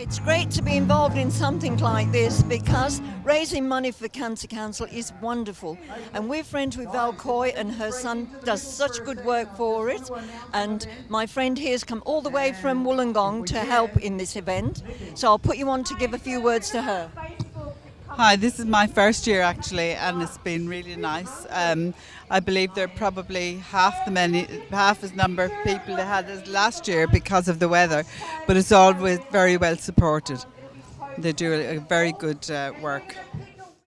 It's great to be involved in something like this because raising money for Cancer Council is wonderful. And we're friends with Val Coy and her son does such good work for it. And my friend here has come all the way from Wollongong to help in this event. So I'll put you on to give a few words to her. Hi, this is my first year actually, and it's been really nice. Um, I believe there are probably half the many, half as number of people they had as last year because of the weather, but it's always very well supported. They do a, a very good uh, work.